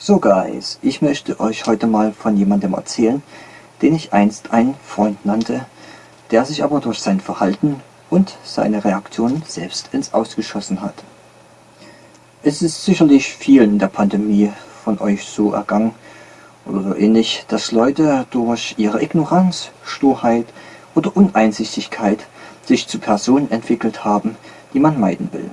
So Guys, ich möchte euch heute mal von jemandem erzählen, den ich einst einen Freund nannte, der sich aber durch sein Verhalten und seine Reaktionen selbst ins Ausgeschossen hat. Es ist sicherlich vielen in der Pandemie von euch so ergangen oder so ähnlich, dass Leute durch ihre Ignoranz, Sturheit oder Uneinsichtigkeit sich zu Personen entwickelt haben, die man meiden will.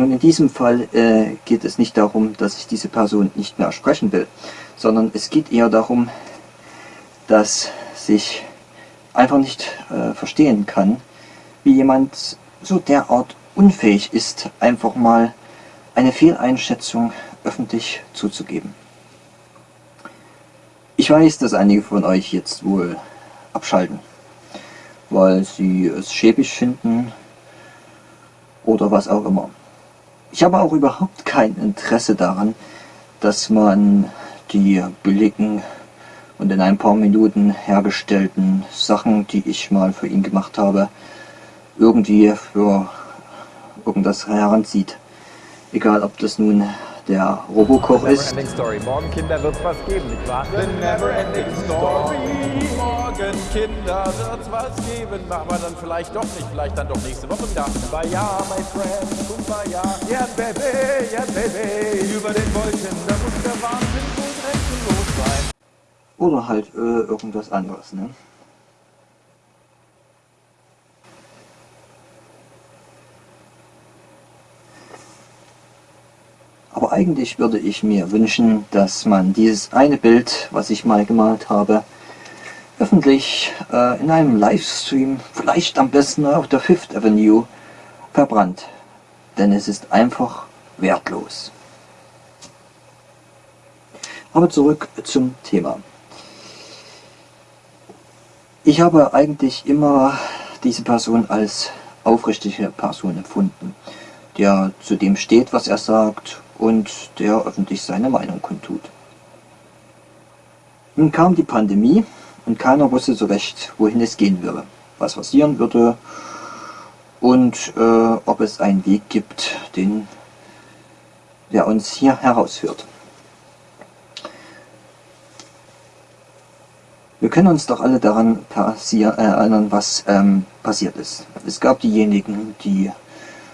Nun in diesem Fall äh, geht es nicht darum, dass ich diese Person nicht mehr sprechen will, sondern es geht eher darum, dass sich einfach nicht äh, verstehen kann, wie jemand so derart unfähig ist, einfach mal eine Fehleinschätzung öffentlich zuzugeben. Ich weiß, dass einige von euch jetzt wohl abschalten, weil sie es schäbig finden oder was auch immer. Ich habe auch überhaupt kein Interesse daran, dass man die billigen und in ein paar Minuten hergestellten Sachen, die ich mal für ihn gemacht habe, irgendwie für irgendwas heranzieht. Egal ob das nun der Robokoch ist. Morgen Kinder wird's was geben, nicht wahr? The never ending story. Morgen Kinder wird's was geben, aber dann vielleicht doch nicht, vielleicht dann doch nächste Woche wieder. Kumbaya, my friend, Kumbaya. Yeah, baby, yeah, baby. Über den Wolken, da muss der Wahnsinn wohl grenzenlos sein. Oder halt äh, irgendwas anderes, ne? Eigentlich würde ich mir wünschen, dass man dieses eine Bild, was ich mal gemalt habe, öffentlich äh, in einem Livestream, vielleicht am besten auf der Fifth Avenue, verbrannt. Denn es ist einfach wertlos. Aber zurück zum Thema. Ich habe eigentlich immer diese Person als aufrichtige Person empfunden, der zu dem steht, was er sagt und der öffentlich seine Meinung kundtut. Nun kam die Pandemie und keiner wusste so recht, wohin es gehen würde, was passieren würde und äh, ob es einen Weg gibt, den, der uns hier herausführt. Wir können uns doch alle daran äh, erinnern, was ähm, passiert ist. Es gab diejenigen, die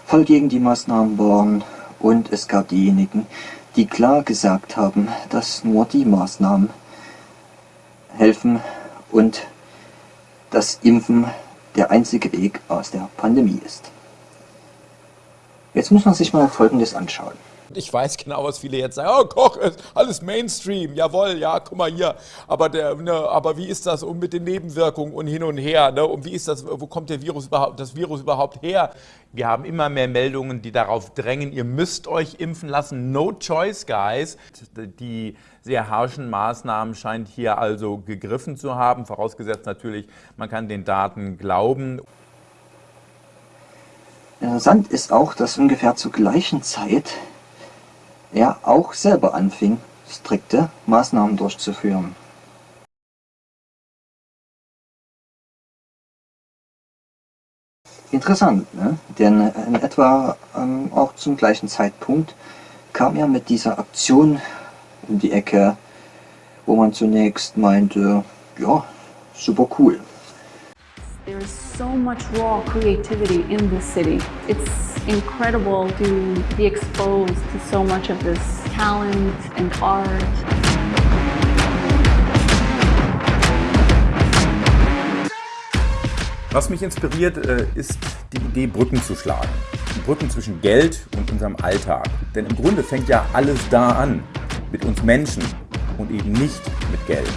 voll gegen die Maßnahmen waren und es gab diejenigen, die klar gesagt haben, dass nur die Maßnahmen helfen und das Impfen der einzige Weg aus der Pandemie ist. Jetzt muss man sich mal Folgendes anschauen. Ich weiß genau, was viele jetzt sagen, oh Koch, ist alles Mainstream, jawohl, ja, guck mal hier. Aber, der, ne, aber wie ist das und mit den Nebenwirkungen und hin und her? Ne? Und wie ist das, wo kommt der Virus überhaupt, das Virus überhaupt her? Wir haben immer mehr Meldungen, die darauf drängen, ihr müsst euch impfen lassen. No choice, guys. Die sehr harschen Maßnahmen scheint hier also gegriffen zu haben, vorausgesetzt natürlich, man kann den Daten glauben. Interessant ist auch, dass ungefähr zur gleichen Zeit er auch selber anfing, strikte Maßnahmen durchzuführen. Interessant, ne? denn in etwa ähm, auch zum gleichen Zeitpunkt kam er mit dieser Aktion um die Ecke, wo man zunächst meinte, ja, super cool. There is so much raw creativity in this city. It's incredible to be exposed to so much of this talent and art. Was mich inspiriert, äh, ist die Idee, Brücken zu schlagen. Brücken zwischen Geld und unserem Alltag. Denn im Grunde fängt ja alles da an, mit uns Menschen und eben nicht mit Geld.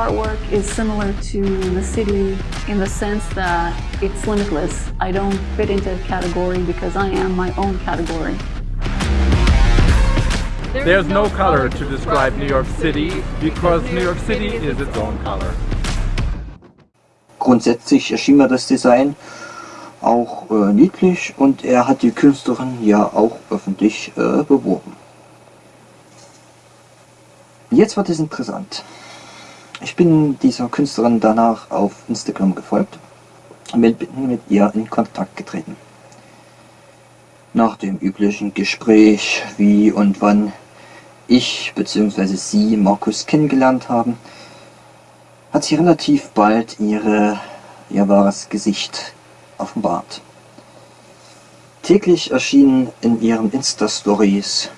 Artwork is similar to the city in the sense that it's limitless. I don't fit into a category because I am my own category. There's no color to describe New York City because New York City is its own color. Grundsätzlich erschien mir das Design auch äh, niedlich und er hat die Künstlerin ja auch öffentlich äh, beworben. Jetzt wird es interessant. Ich bin dieser Künstlerin danach auf Instagram gefolgt mit, mit ihr in Kontakt getreten. Nach dem üblichen Gespräch, wie und wann ich bzw. sie Markus kennengelernt haben, hat sie relativ bald ihre, ihr wahres Gesicht offenbart. Täglich erschienen in ihren Insta-Stories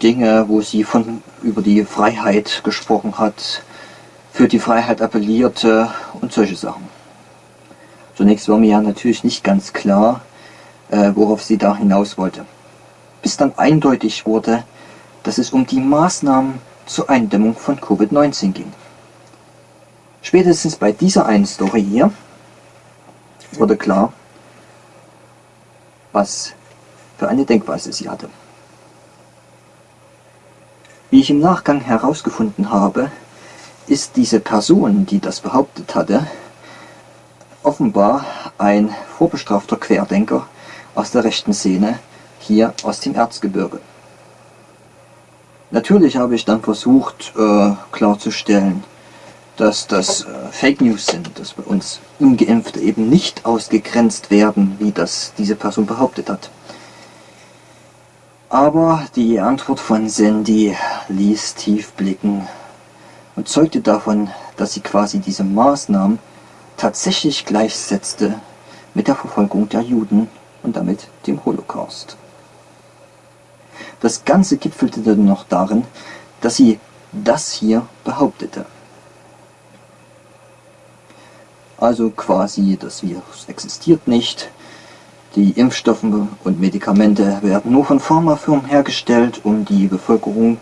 Dinge, wo sie von über die Freiheit gesprochen hat, für die Freiheit appellierte und solche Sachen. Zunächst war mir ja natürlich nicht ganz klar, äh, worauf sie da hinaus wollte. Bis dann eindeutig wurde, dass es um die Maßnahmen zur Eindämmung von Covid-19 ging. Spätestens bei dieser einen Story hier wurde klar, was für eine Denkweise sie hatte. Wie ich im Nachgang herausgefunden habe, ist diese Person, die das behauptet hatte, offenbar ein vorbestrafter Querdenker aus der rechten Szene hier aus dem Erzgebirge. Natürlich habe ich dann versucht äh, klarzustellen, dass das äh, Fake News sind, dass bei uns Ungeimpfte eben nicht ausgegrenzt werden, wie das diese Person behauptet hat. Aber die Antwort von Sandy ließ tief blicken und zeugte davon, dass sie quasi diese Maßnahmen tatsächlich gleichsetzte mit der Verfolgung der Juden und damit dem Holocaust. Das Ganze gipfelte dann noch darin, dass sie das hier behauptete. Also quasi, das Virus existiert nicht, die Impfstoffe und Medikamente werden nur von Pharmafirmen hergestellt, um die Bevölkerung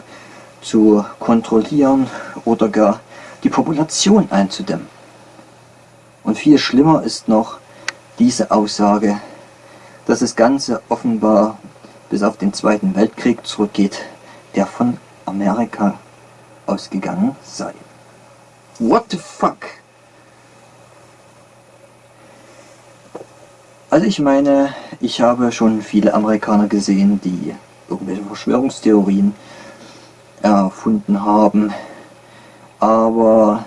zu kontrollieren oder gar die Population einzudämmen. Und viel schlimmer ist noch diese Aussage, dass das Ganze offenbar bis auf den Zweiten Weltkrieg zurückgeht, der von Amerika ausgegangen sei. What the fuck? Also ich meine, ich habe schon viele Amerikaner gesehen, die irgendwelche Verschwörungstheorien erfunden haben, aber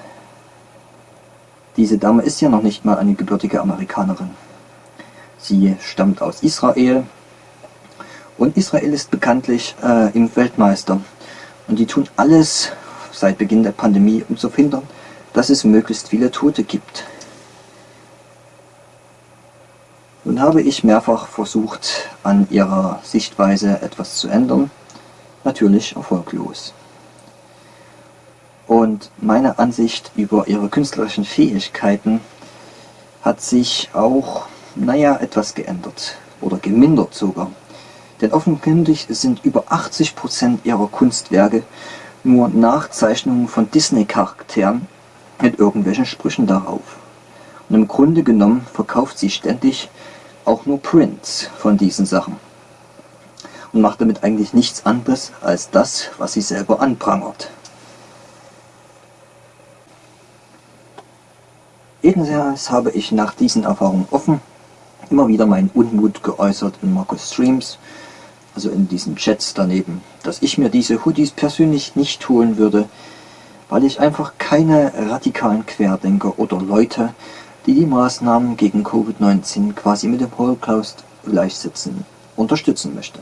diese Dame ist ja noch nicht mal eine gebürtige Amerikanerin. Sie stammt aus Israel und Israel ist bekanntlich äh, im Weltmeister und die tun alles seit Beginn der Pandemie, um zu verhindern, dass es möglichst viele Tote gibt. Nun habe ich mehrfach versucht, an ihrer Sichtweise etwas zu ändern, natürlich erfolglos. Und meine Ansicht über ihre künstlerischen Fähigkeiten hat sich auch, naja, etwas geändert oder gemindert sogar. Denn offenkundig sind über 80% ihrer Kunstwerke nur Nachzeichnungen von Disney-Charakteren mit irgendwelchen Sprüchen darauf. Und im Grunde genommen verkauft sie ständig auch nur Prints von diesen Sachen und macht damit eigentlich nichts anderes als das, was sie selber anprangert. Jedenfalls habe ich nach diesen Erfahrungen offen immer wieder meinen Unmut geäußert in Markus Streams, also in diesen Chats daneben, dass ich mir diese Hoodies persönlich nicht holen würde, weil ich einfach keine radikalen Querdenker oder Leute die die Maßnahmen gegen Covid-19 quasi mit dem Holocaust gleichsetzen, unterstützen möchte.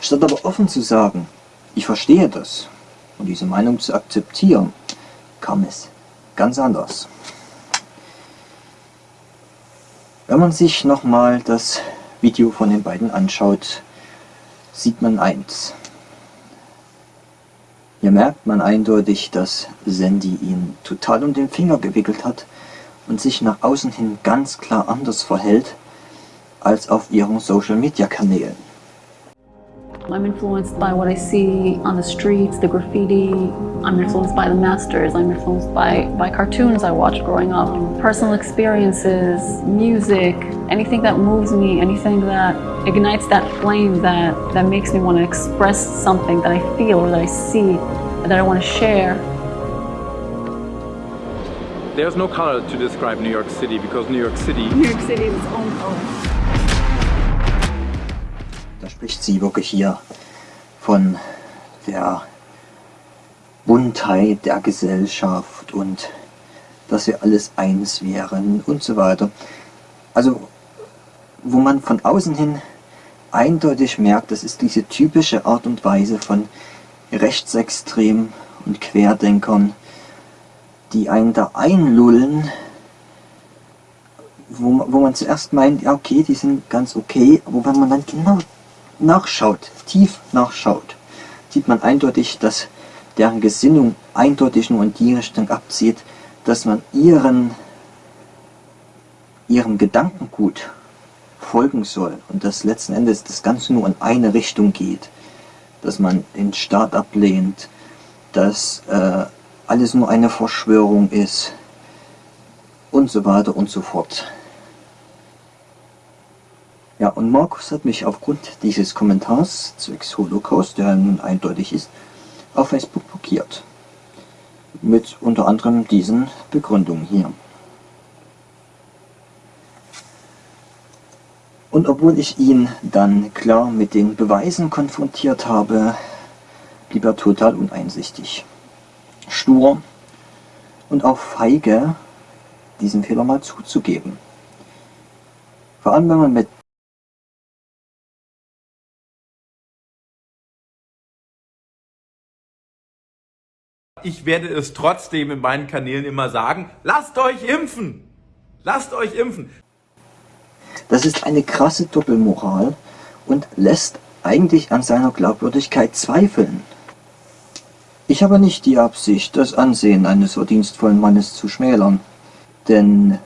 Statt aber offen zu sagen, ich verstehe das und diese Meinung zu akzeptieren, kam es ganz anders. Wenn man sich nochmal das Video von den beiden anschaut, sieht man eins. Hier merkt man eindeutig, dass Sandy ihn total um den Finger gewickelt hat und sich nach außen hin ganz klar anders verhält als auf ihren Social Media Kanälen. I'm influenced by what I see on the streets, the graffiti. I'm influenced by the masters. I'm influenced by, by cartoons I watched growing up. Personal experiences, music, anything that moves me, anything that ignites that flame that, that makes me want to express something that I feel or that I see, that I want to share. There's no color to describe New York City because New York City... New York City is its own color. Da spricht sie wirklich hier von der Buntheit der Gesellschaft und dass wir alles eins wären und so weiter. Also, wo man von außen hin eindeutig merkt, das ist diese typische Art und Weise von Rechtsextremen und Querdenkern, die einen da einlullen, wo, wo man zuerst meint, ja okay, die sind ganz okay, aber wenn man dann genau nachschaut, tief nachschaut, sieht man eindeutig, dass deren Gesinnung eindeutig nur in die Richtung abzieht, dass man ihren, ihrem Gedankengut folgen soll und dass letzten Endes das Ganze nur in eine Richtung geht, dass man den Staat ablehnt, dass äh, alles nur eine Verschwörung ist und so weiter und so fort. Ja, und Markus hat mich aufgrund dieses Kommentars zwecks Holocaust, der nun eindeutig ist, auf Facebook blockiert. Mit unter anderem diesen Begründungen hier. Und obwohl ich ihn dann klar mit den Beweisen konfrontiert habe, blieb er total uneinsichtig. Stur und auch feige, diesen Fehler mal zuzugeben. Vor allem wenn man mit Ich werde es trotzdem in meinen Kanälen immer sagen, lasst euch impfen! Lasst euch impfen! Das ist eine krasse Doppelmoral und lässt eigentlich an seiner Glaubwürdigkeit zweifeln. Ich habe nicht die Absicht, das Ansehen eines verdienstvollen Mannes zu schmälern, denn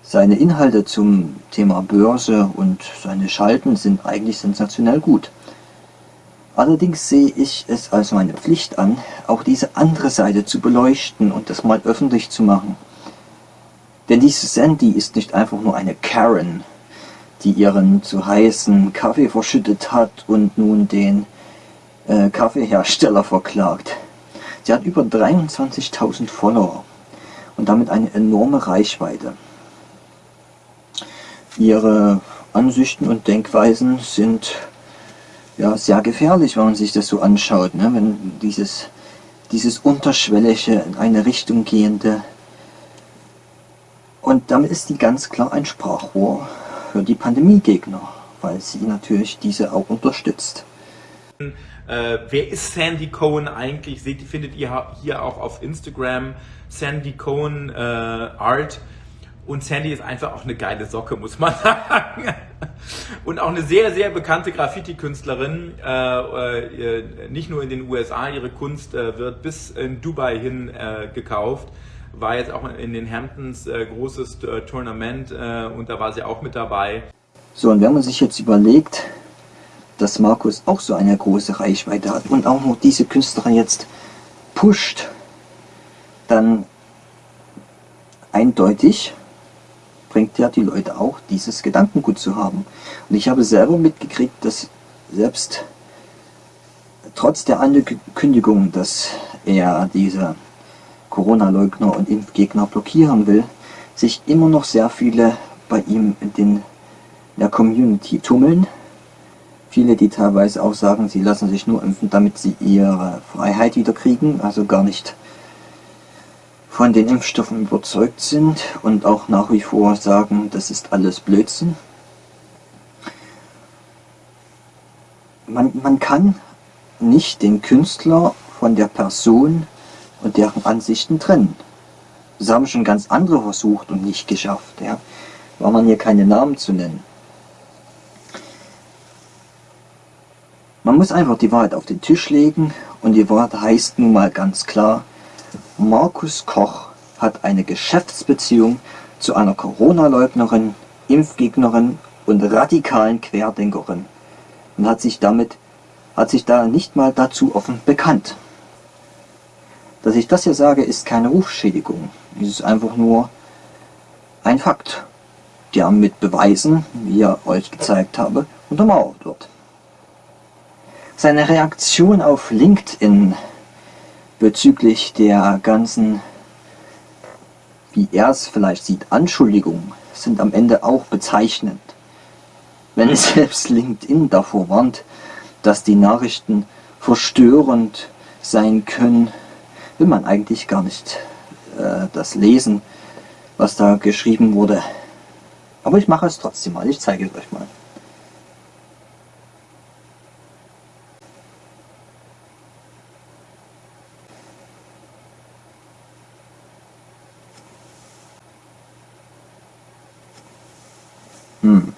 seine Inhalte zum Thema Börse und seine Schalten sind eigentlich sensationell gut. Allerdings sehe ich es als meine Pflicht an, auch diese andere Seite zu beleuchten und das mal öffentlich zu machen. Denn diese Sandy ist nicht einfach nur eine Karen, die ihren zu heißen Kaffee verschüttet hat und nun den äh, Kaffeehersteller verklagt. Sie hat über 23.000 Follower und damit eine enorme Reichweite. Ihre Ansichten und Denkweisen sind ja, sehr gefährlich, wenn man sich das so anschaut. Ne? Wenn dieses, dieses unterschwellige, in eine Richtung gehende. Und damit ist die ganz klar ein Sprachrohr für die Pandemiegegner, weil sie natürlich diese auch unterstützt. Äh, wer ist Sandy Cohen eigentlich? Seht, findet ihr hier auch auf Instagram Sandy Cohen äh, Art. Und Sandy ist einfach auch eine geile Socke, muss man sagen. Und auch eine sehr, sehr bekannte Graffiti-Künstlerin. Äh, äh, nicht nur in den USA, ihre Kunst äh, wird bis in Dubai hin äh, gekauft. War jetzt auch in den Hamptons äh, großes äh, Tournament und da war sie auch mit dabei. So, und wenn man sich jetzt überlegt, dass Markus auch so eine große Reichweite hat und auch noch diese Künstlerin jetzt pusht, dann eindeutig bringt ja die Leute auch, dieses Gedankengut zu haben. Und ich habe selber mitgekriegt, dass selbst trotz der Ankündigung, dass er diese Corona-Leugner und Impfgegner blockieren will, sich immer noch sehr viele bei ihm in, den, in der Community tummeln. Viele, die teilweise auch sagen, sie lassen sich nur impfen, damit sie ihre Freiheit wieder kriegen, also gar nicht von den Impfstoffen überzeugt sind und auch nach wie vor sagen, das ist alles Blödsinn. Man, man kann nicht den Künstler von der Person und deren Ansichten trennen. Das haben schon ganz andere versucht und nicht geschafft. Ja. War man hier keine Namen zu nennen. Man muss einfach die Wahrheit auf den Tisch legen und die Wahrheit heißt nun mal ganz klar, Markus Koch hat eine Geschäftsbeziehung zu einer Corona-Leugnerin, Impfgegnerin und radikalen Querdenkerin und hat sich damit hat sich da nicht mal dazu offen bekannt. Dass ich das hier sage, ist keine Rufschädigung. Es ist einfach nur ein Fakt, der mit Beweisen, wie ich euch gezeigt habe, untermauert wird. Seine Reaktion auf LinkedIn bezüglich der ganzen, wie er es vielleicht sieht, Anschuldigungen sind am Ende auch bezeichnend. Wenn selbst LinkedIn davor warnt, dass die Nachrichten verstörend sein können, will man eigentlich gar nicht äh, das lesen, was da geschrieben wurde. Aber ich mache es trotzdem mal, ich zeige es euch mal. Hm.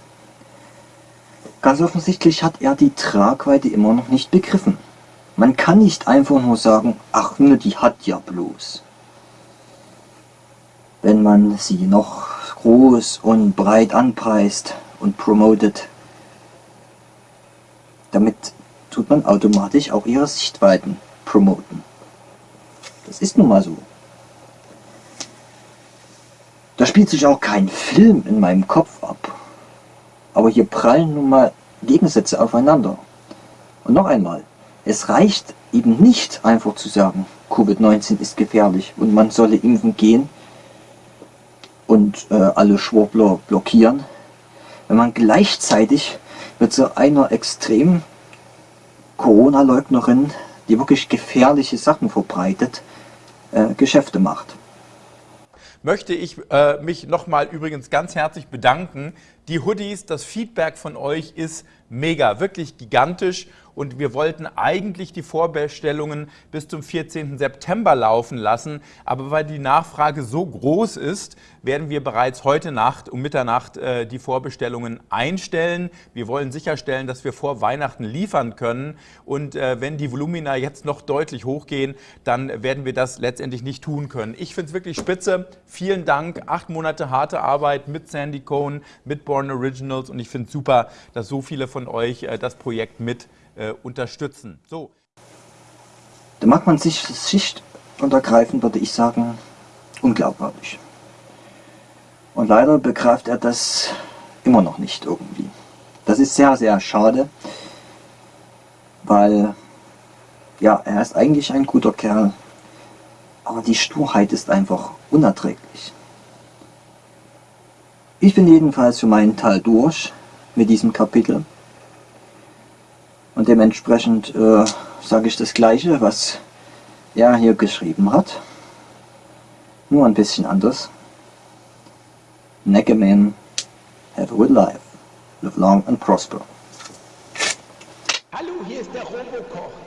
Ganz offensichtlich hat er die Tragweite immer noch nicht begriffen. Man kann nicht einfach nur sagen, ach ne, die hat ja bloß. Wenn man sie noch groß und breit anpreist und promotet, damit tut man automatisch auch ihre Sichtweiten promoten. Das ist nun mal so. Da spielt sich auch kein Film in meinem Kopf ab. Aber hier prallen nun mal Gegensätze aufeinander. Und noch einmal, es reicht eben nicht einfach zu sagen, Covid-19 ist gefährlich und man solle impfen gehen und äh, alle Schwurbler blockieren, wenn man gleichzeitig mit so einer extremen Corona-Leugnerin, die wirklich gefährliche Sachen verbreitet, äh, Geschäfte macht möchte ich äh, mich nochmal übrigens ganz herzlich bedanken. Die Hoodies, das Feedback von euch ist mega, wirklich gigantisch und wir wollten eigentlich die Vorbestellungen bis zum 14. September laufen lassen, aber weil die Nachfrage so groß ist, werden wir bereits heute Nacht um Mitternacht äh, die Vorbestellungen einstellen. Wir wollen sicherstellen, dass wir vor Weihnachten liefern können und äh, wenn die Volumina jetzt noch deutlich hochgehen, dann werden wir das letztendlich nicht tun können. Ich finde es wirklich spitze. Vielen Dank. Acht Monate harte Arbeit mit Sandy Cohn, mit Born Originals und ich finde es super, dass so viele von euch äh, das Projekt mit äh, unterstützen. So. Da macht man sich schichtuntergreifend, würde ich sagen, unglaubwürdig. Und leider begreift er das immer noch nicht irgendwie. Das ist sehr, sehr schade, weil ja, er ist eigentlich ein guter Kerl, aber die Sturheit ist einfach unerträglich. Ich bin jedenfalls für meinen Teil durch mit diesem Kapitel. Und dementsprechend äh, sage ich das gleiche, was er hier geschrieben hat. Nur ein bisschen anders. Neckerman, have a good life. Live long and prosper. Hallo, hier ist der Robokoch.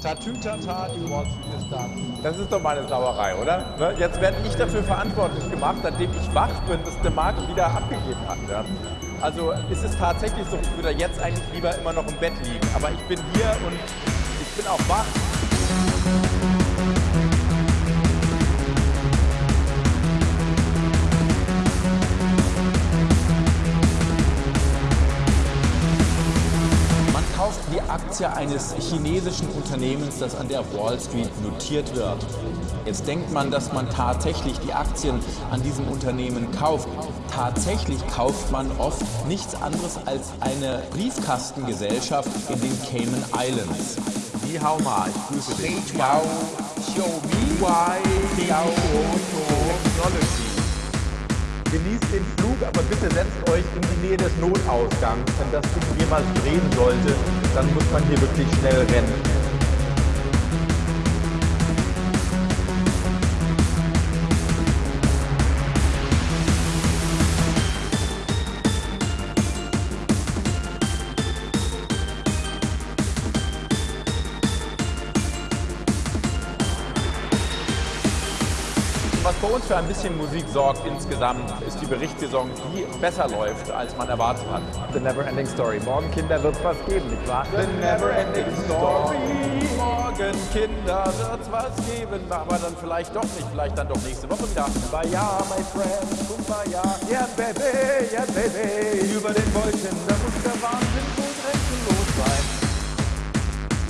Tatütata, die Wall Street ist da. Das ist doch mal eine Sauerei, oder? Ne? Jetzt werde ich dafür verantwortlich gemacht, nachdem ich wach bin, dass der Markt wieder abgegeben hat. Ja? Also ist es tatsächlich so, ich würde jetzt eigentlich lieber immer noch im Bett liegen. Aber ich bin hier und ich bin auch wach. Aktie eines chinesischen Unternehmens, das an der Wall Street notiert wird. Jetzt denkt man, dass man tatsächlich die Aktien an diesem Unternehmen kauft. Tatsächlich kauft man oft nichts anderes als eine Briefkastengesellschaft in den Cayman Islands. Ni hao ma, ich grüße dich. Xiaomi, Technology. Genießt den Flug, aber bitte setzt euch in die Nähe des Notausgangs. Wenn das Ding jemals drehen sollte, dann muss man hier wirklich schnell rennen. Uns für ein bisschen Musik sorgt insgesamt, ist die Berichtssaison, die besser läuft, als man erwartet hat. The Never Ending Story. Morgen, Kinder, wird was geben, nicht wahr? The Never Ending Story. Morgen, Kinder, wird was geben, aber dann vielleicht doch nicht, vielleicht dann doch nächste Woche wieder. Kumbaya, my friend, Kumbaya, yeah baby, yeah baby. Über den Wolken, da muss der Wahnsinn.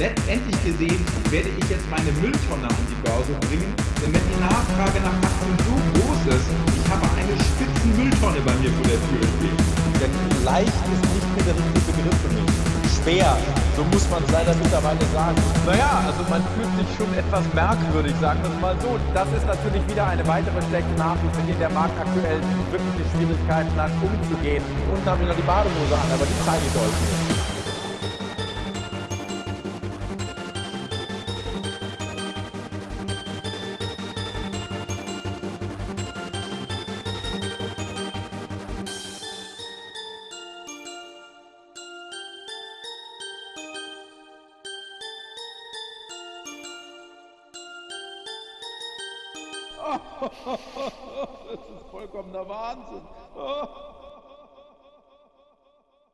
Letztendlich gesehen werde ich jetzt meine Mülltonne an die Börse bringen, denn wenn die Nachfrage nach Aktien so groß ist, ich habe eine spitzen Mülltonne bei mir vor der Tür stehen. Denn leicht ist nicht mehr der richtige Begriff für mich. Schwer, so muss man es leider mittlerweile sagen. Naja, also man fühlt sich schon etwas merkwürdig, sagen wir es mal so. Das ist natürlich wieder eine weitere schlechte Nachricht, in der der Markt aktuell wirkliche Schwierigkeiten hat, umzugehen. Und habe ich noch die Badehose an, aber die zeige ich euch nicht.